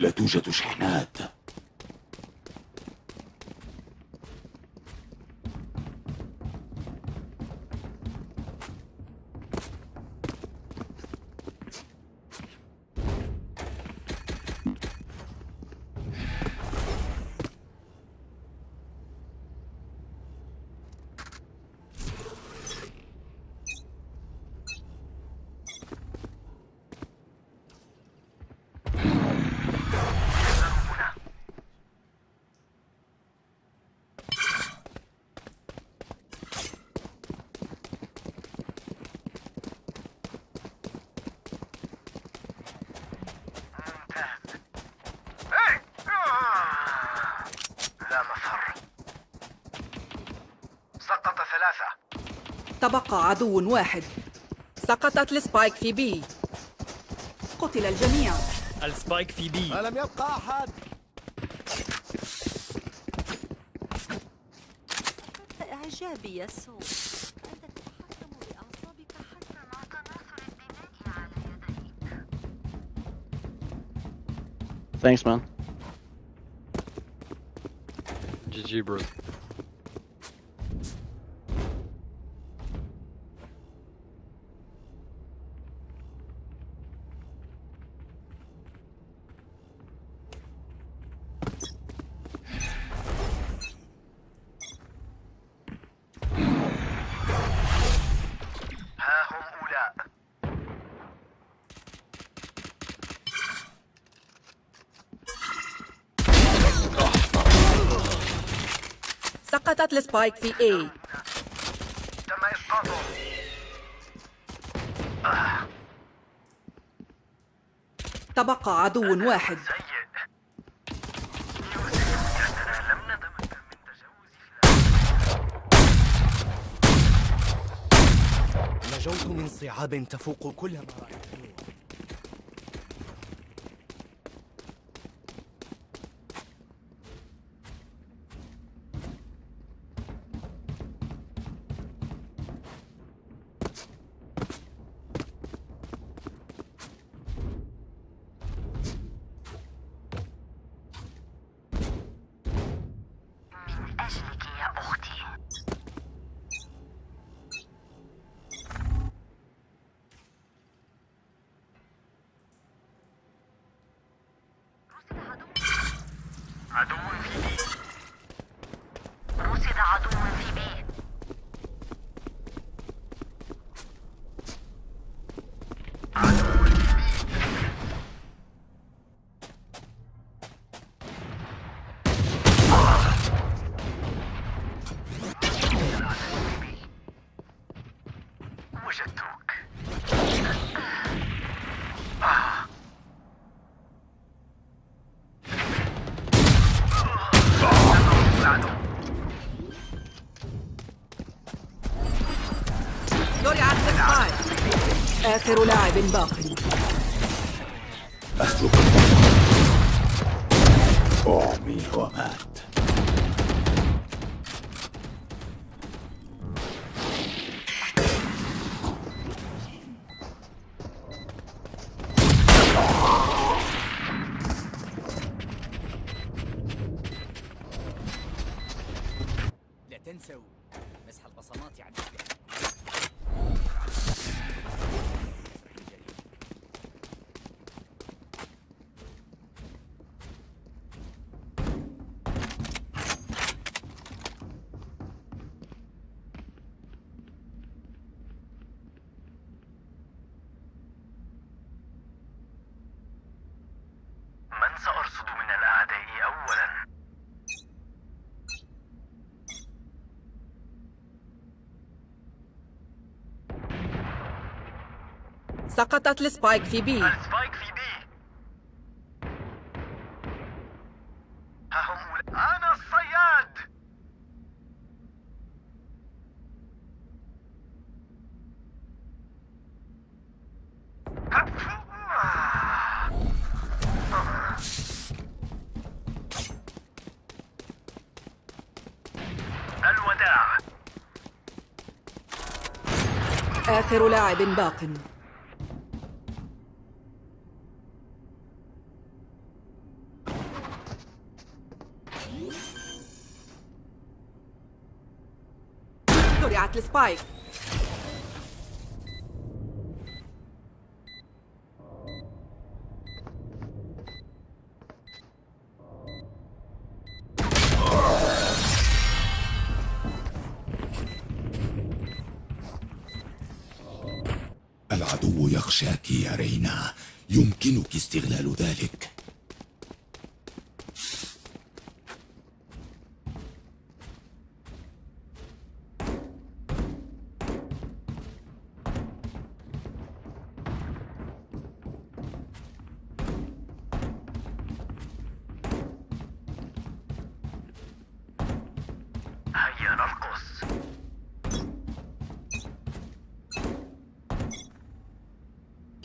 لا توجد شحنات. تبقى عدو واحد. سقطت ال spike في B. قتل الجميع. ال spike في B. ألم يبقى أحد؟ إعجابي يا سو أنت تتحكم بأعصابك حتى مع تناثر الدماء على يديك. Thanks, man. GG bro. السبايك في اي تم إسقاطه تبقى عدو واحد. نجوت من صعاب تفوق كل ما رأيته السبايك آخر لاعب باقي. أسلك. أعمي ومات. سقطت ال spike في B. ال spike في B. ها هم أنا الصياد. الوداع آخر لاعب باق زرعت السبايك العدو يخشاك يا رينا. يمكنك استغلال ذلك.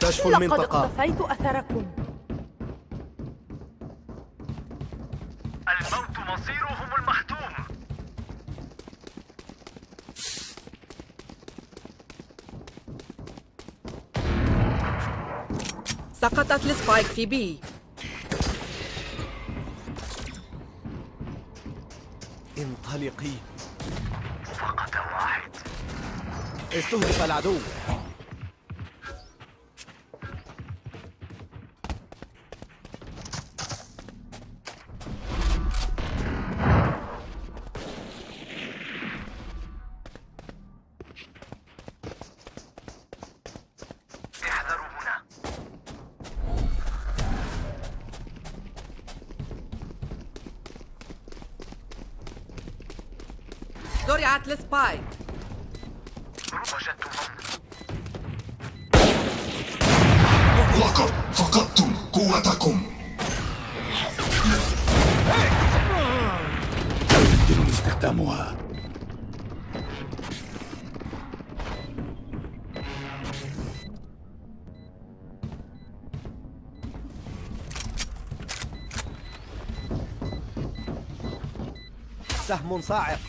كشف لقد المنطقة. اقتفيت أثركم. الموت مصيرهم المحتوم. سقطت السبايك في بي. انطلقي. فقط واحد. استهدف العدو. استخدامها. سهم صاعق.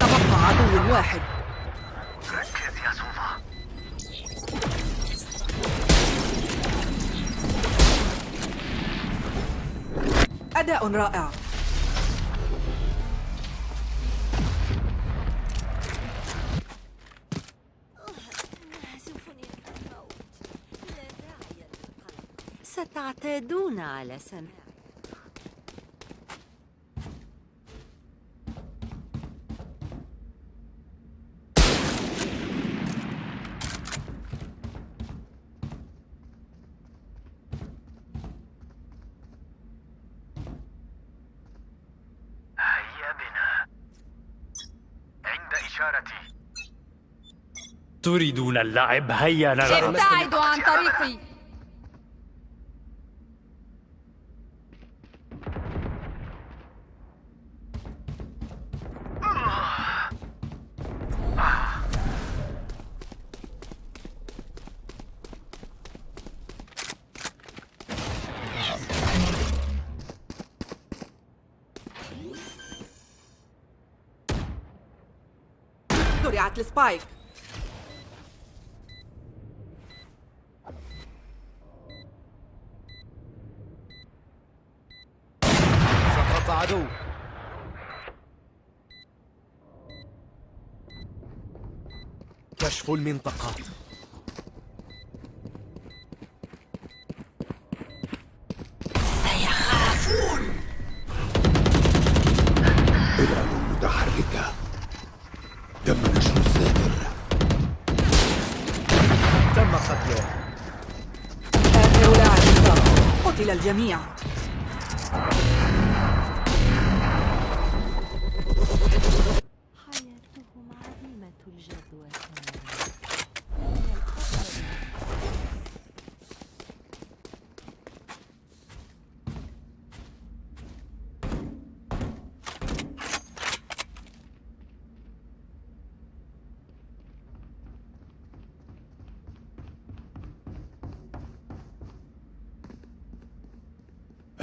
تبقى عدو واحد. أداء رائع. ستعتادون على سماع تريدون اللعب؟ هيا نلعب ابتعدوا عن طريقي. زرعت السبايك سقط عدو المنطقة العدو متحركة. تم نشر الساتر تم قتله. آخر لاعب قتل الجميع.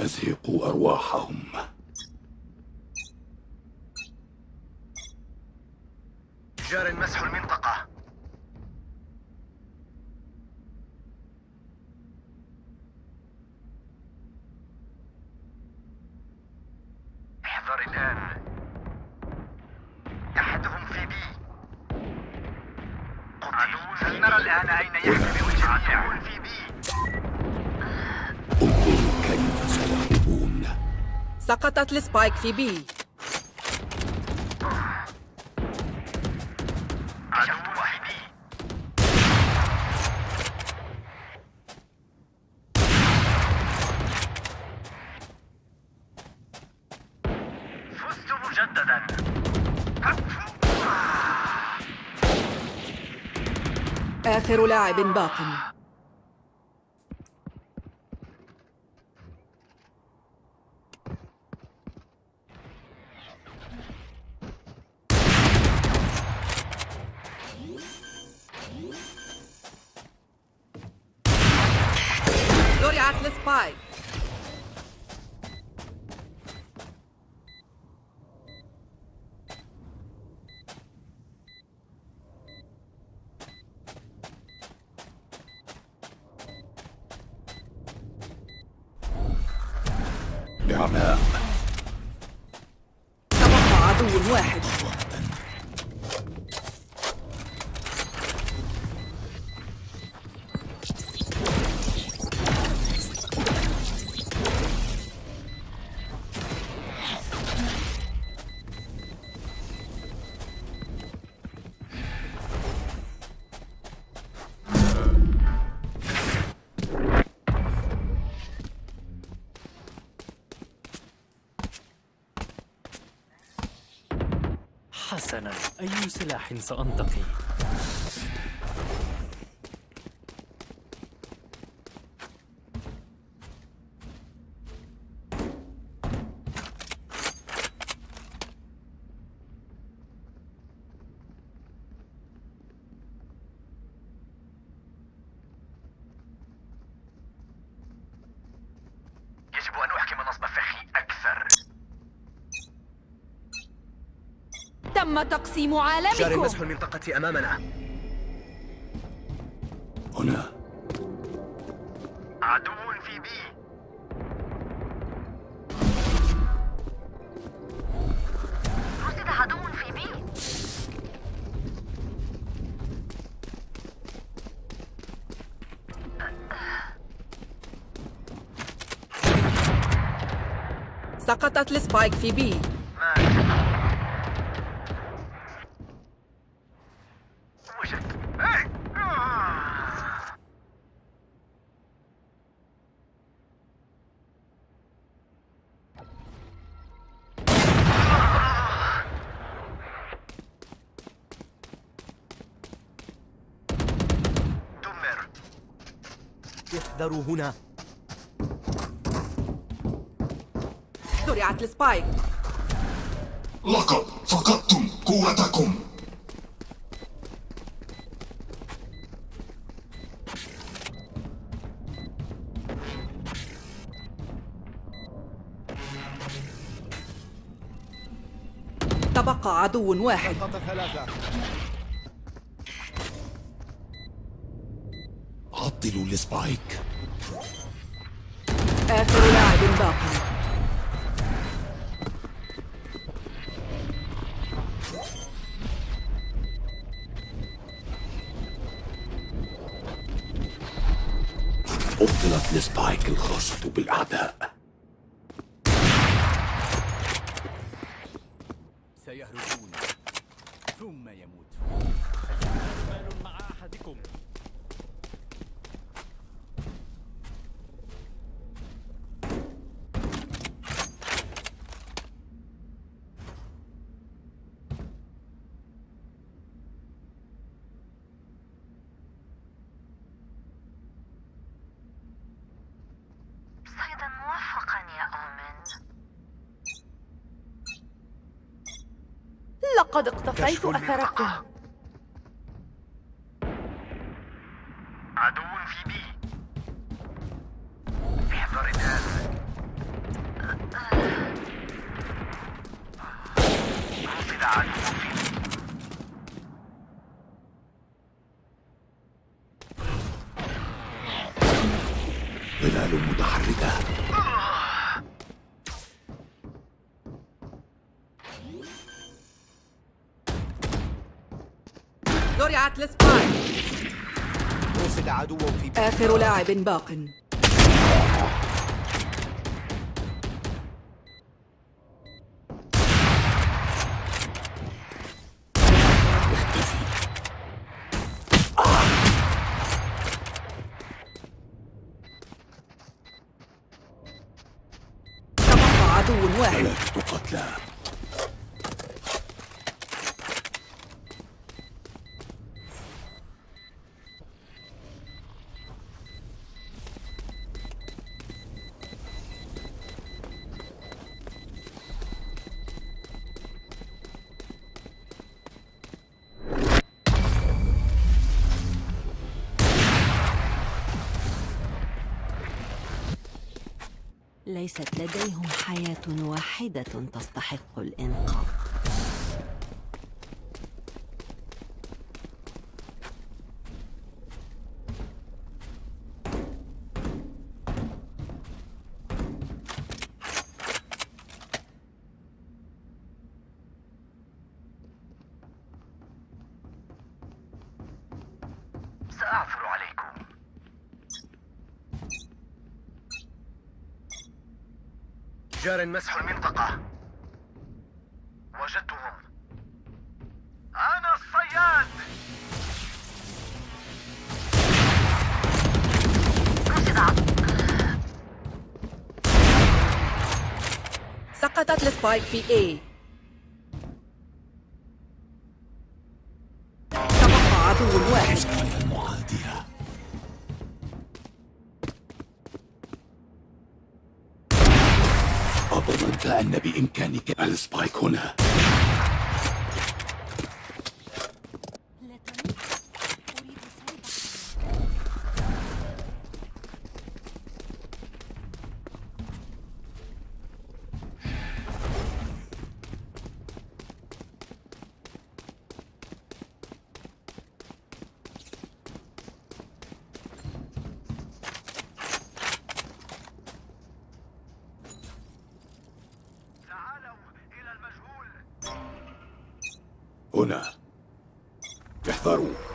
أزهقوا أرواحهم جار مسح المنطقة سيحمي بوجه عدو في B انظروا كيف سيهربون سقطت ال spike في B. آخر لاعب باق. زرعت السبايك أي سلاح سأنتقي؟ تم تقسيم جاري عالمكم مسح المنطقة أمامنا. هنا. عدو في بي. رصد عدو في بي. سقطت السبايك في بي. احذروا هنا. زرعت السبايك لقد فقدتم قوتكم. تبقى عدو واحد. عطلوا ال spike آخر لاعب باق. أبطلت ال spike الخاصة بالأعداء. اقتفيت كشف أثركم المنطقة. عدو في بي احذر الآن رصد عدو في بي ظلال متحركة عدو في آخر لاعب باق. ليست لديهم حياة واحدة تستحق الإنقاذ. سأعثر جار مسح المنطقة. وجدتهم. أنا الصياد! سقطت السبايك في A. بإمكانك السبايك هنا. احذروا.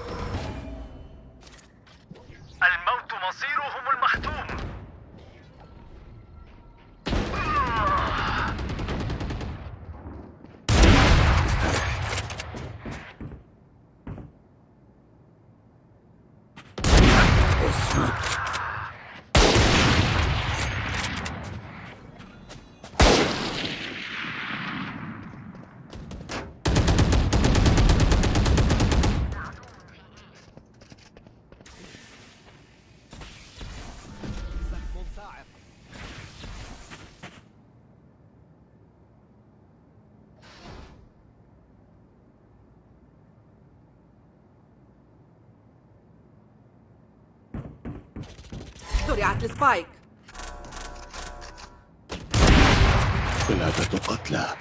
السبايك ثلاثة قتلى.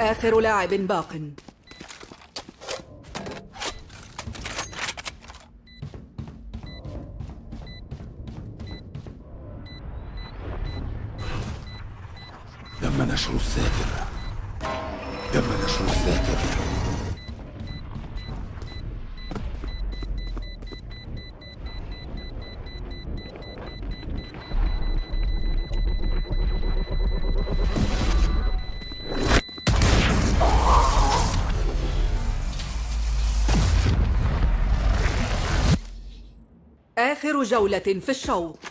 آخر لاعب باق. تم نشر الساتر آخر جولة في الشوط.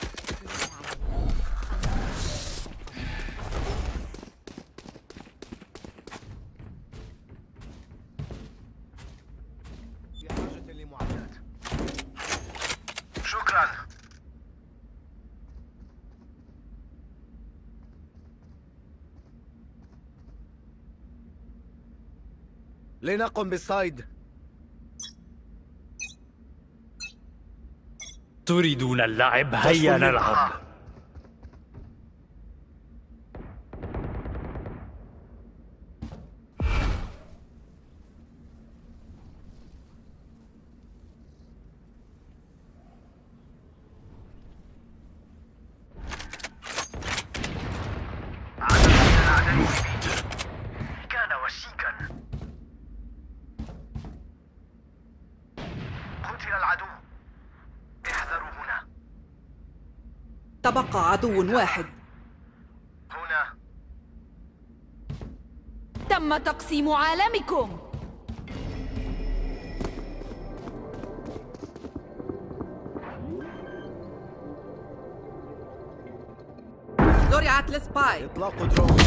لنقم بالصيد. تريدون اللعب؟ هيا نلعب عدد من كان وشيكا قتل العدو احذروا هنا عدو واحد. هنا. تم تقسيم عالمكم. زرعت السباي إطلاق درون.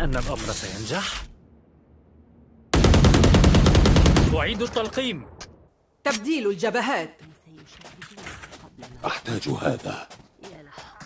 أن الأمر سينجح؟ أعيد التلقيم. تبديل الجبهات. أحتاج هذا يا لحظة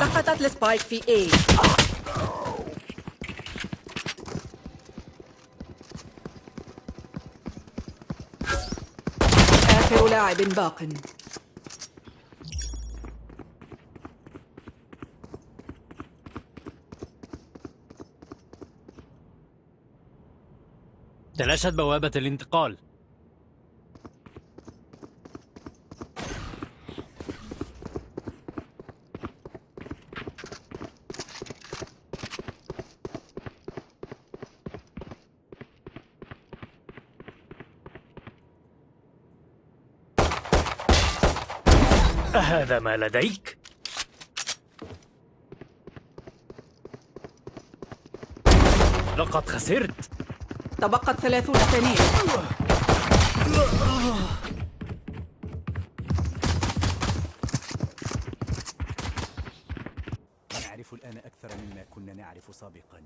سقطت السبايك في A. آخر لاعب باق تلاشت بوابة الانتقال. أهذا ما لديك؟ لقد خسرت. تبقت ثلاثون ثانية نعرف الآن أكثر مما كنا نعرف سابقا.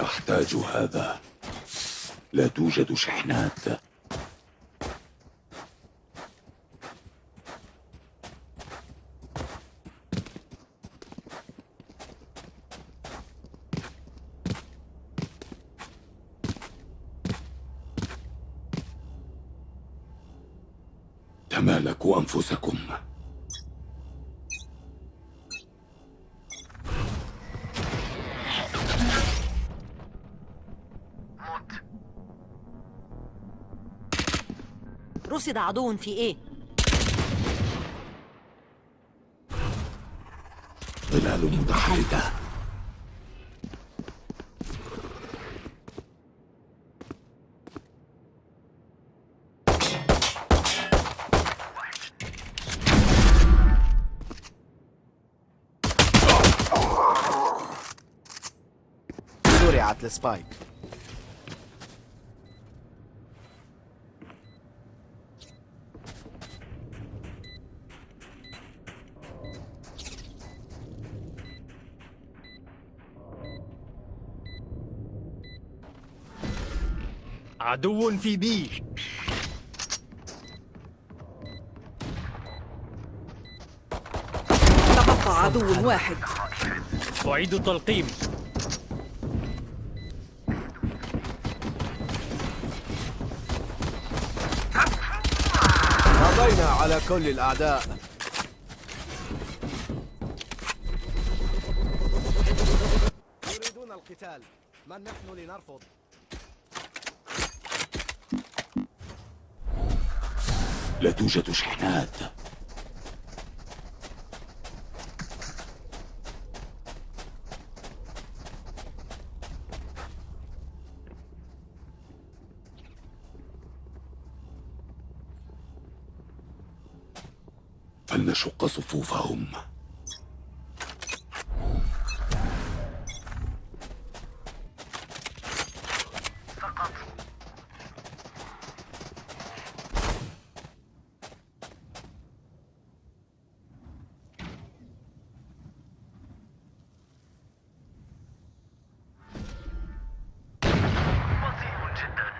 أحتاج هذا. لا توجد شحنات. رصد عدو في إيه؟ ظلال متحركة زرعت السبايك. عدو في بي. تبقى عدو واحد. أعيد التلقيم. قضينا على كل الأعداء. يريدون القتال. من نحن لنرفض؟ لا توجد شحنات. فلنشق صفوفهم سقط بطيء جدا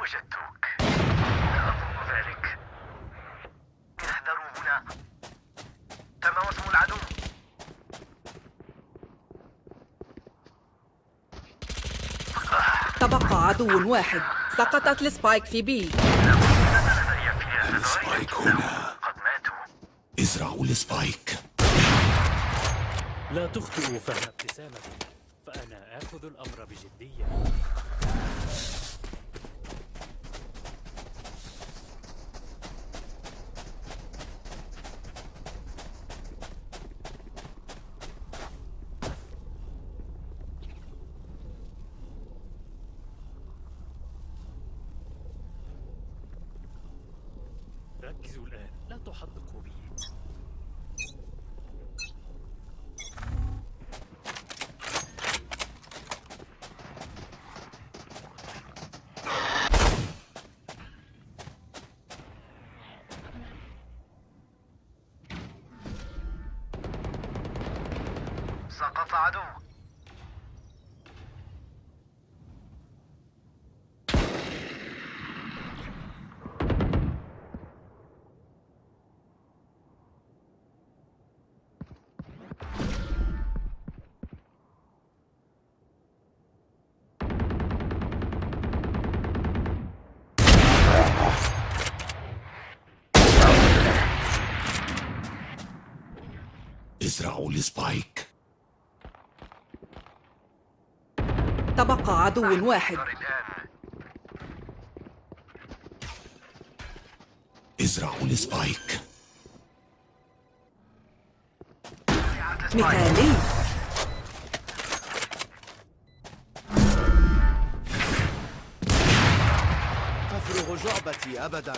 وجدتك لا أظن ذلك احذروا هنا تم وصم العدو تبقى عدو واحد. سقطت ال spike في B. ال spike هنا. قد ماتوا ازرعوا ال spike. لا تخطئوا فهم ابتسامتي فأنا آخذ الأمر بجدية. ركزوا الآن. لا تحدقوا بي. سقط عدو ازرعوا ال spike تبقى عدو واحد. الآن ازرعوا ال spike. مثالي تفرغ جعبتي أبدا.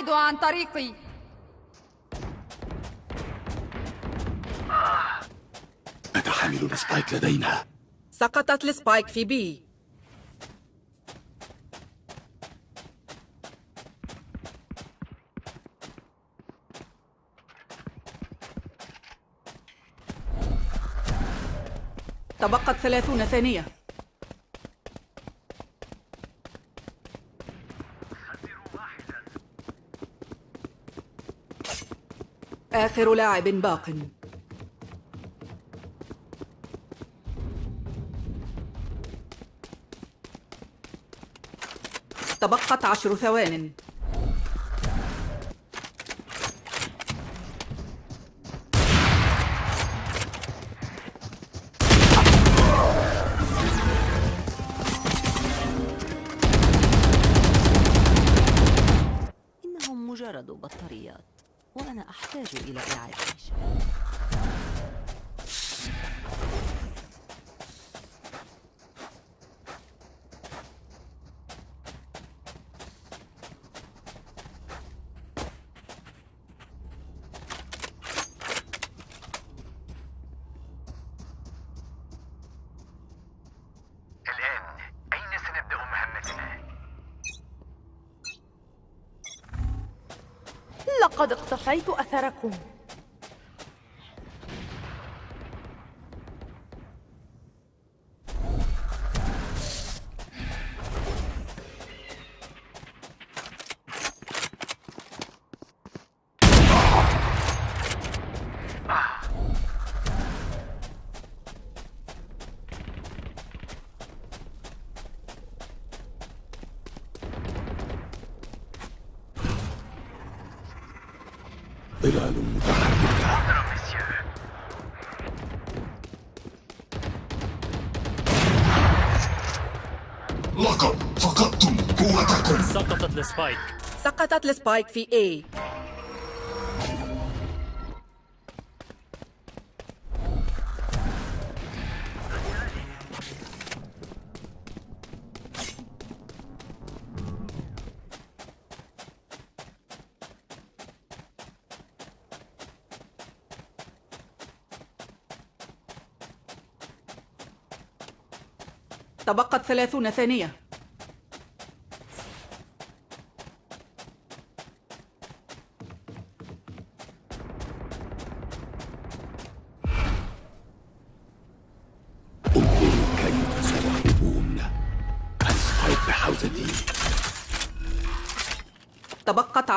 ابتعدوا عن طريقي. متى حامل ال spike لدينا. سقطت ال spike في B. تبقت ثلاثون ثانية. آخر لاعب باق. تبقت عشر ثوان. لقد اقتفيت أثركم. السبايك سقطت السبايك في A. تبقت ثلاثون ثانية.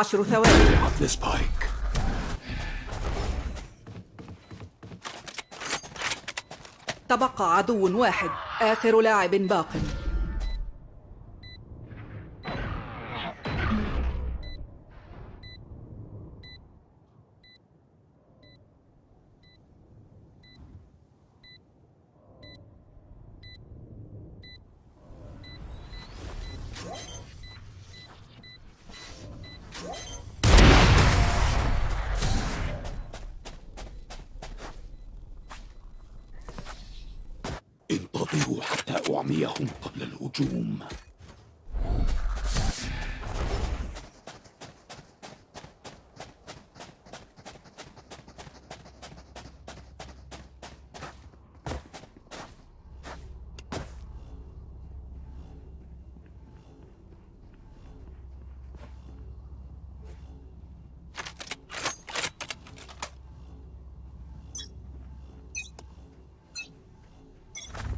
عشر ثواني. تبقى عدو واحد آخر لاعب باق.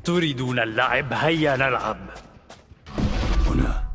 تريدون اللعب هيا نلعب هنا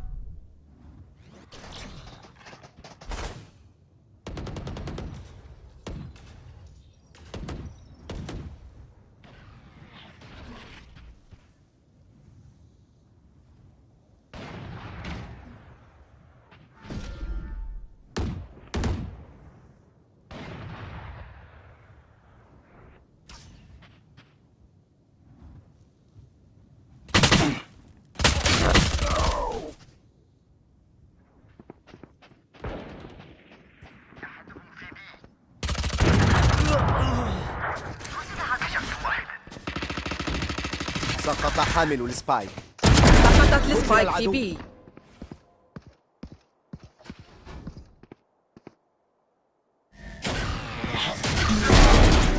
سقط حامل ال spike سقطت ال spike في. B.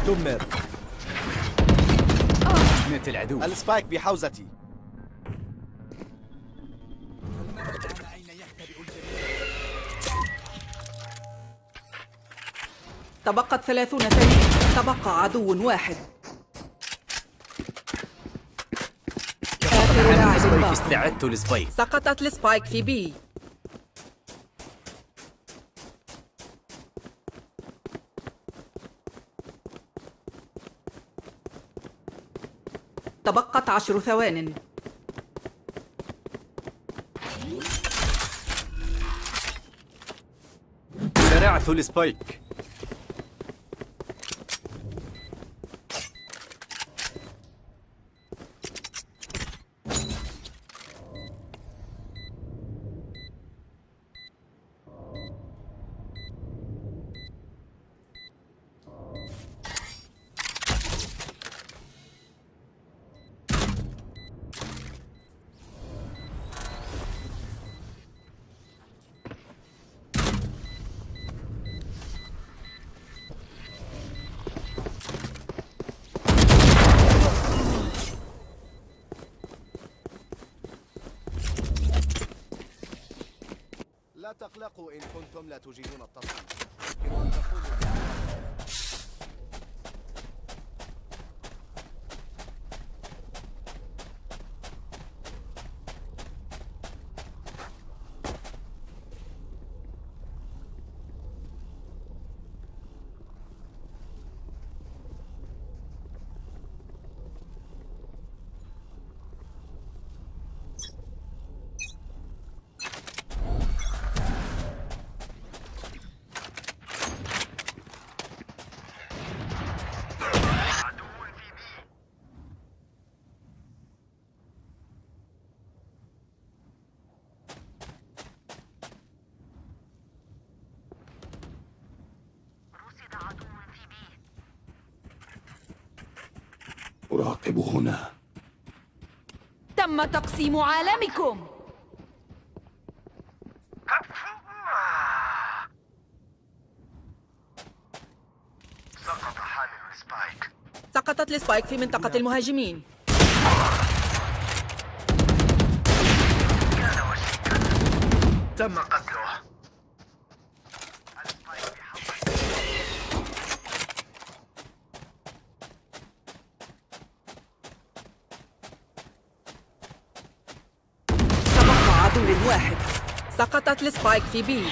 دمر. مات العدو. ال spike بحوزتي. تبقت ثلاثون ثانية. تبقى عدو واحد آخر لاعب Spike استعدت ال Spike سقطت ال Spike في B تبقت عشر ثوان. زرعت السبايك لا تقلقوا إن كنتم لا تجيدون التصويت يمكن أن تقولوا عدو في بي رصد عدو في بي أراقب هنا. تم تقسيم عالمكم. سقط حامل Spike. سقطت ال Spike في منطقة المهاجمين. تم قتله ال Spike بحوزتي واحد. سقطت ال Spike في B.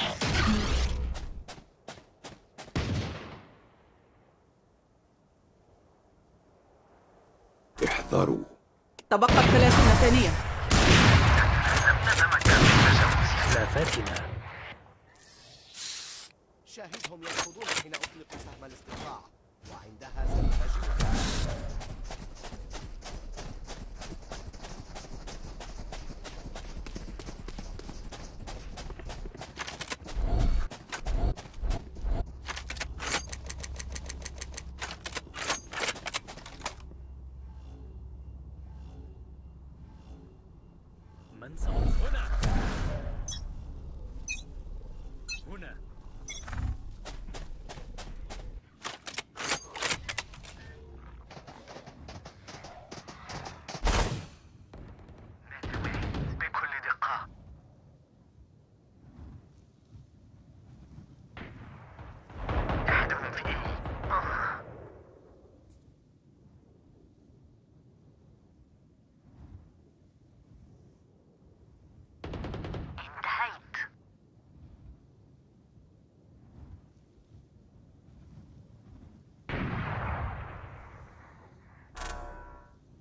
احذروا. تبقت 30 ثانية. لا فاتنة. شاهدهم يركضون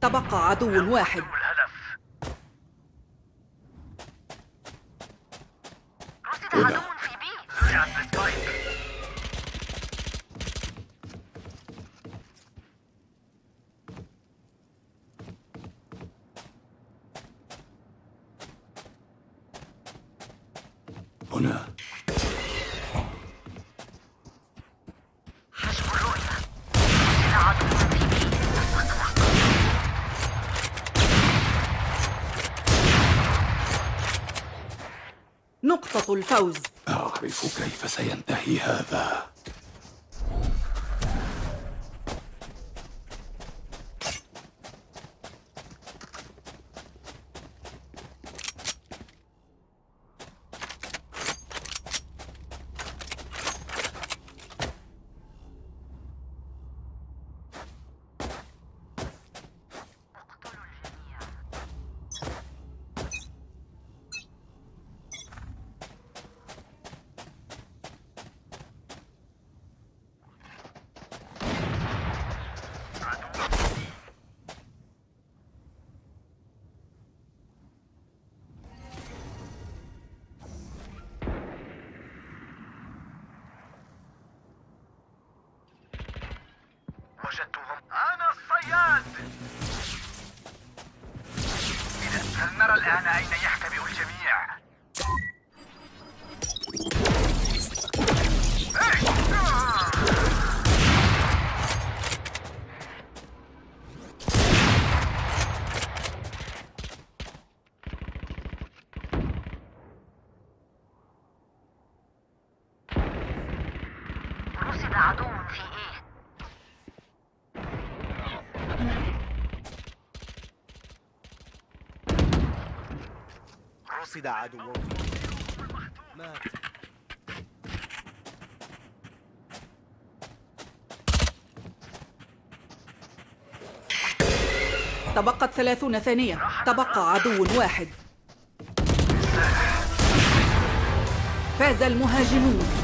تبقى عدو واحد. الفوز. أعرف كيف سينتهي هذا. فلنرى الآن رصد عدو. تبقت ثلاثون ثانية. تبقى عدو واحد. فاز المهاجمون.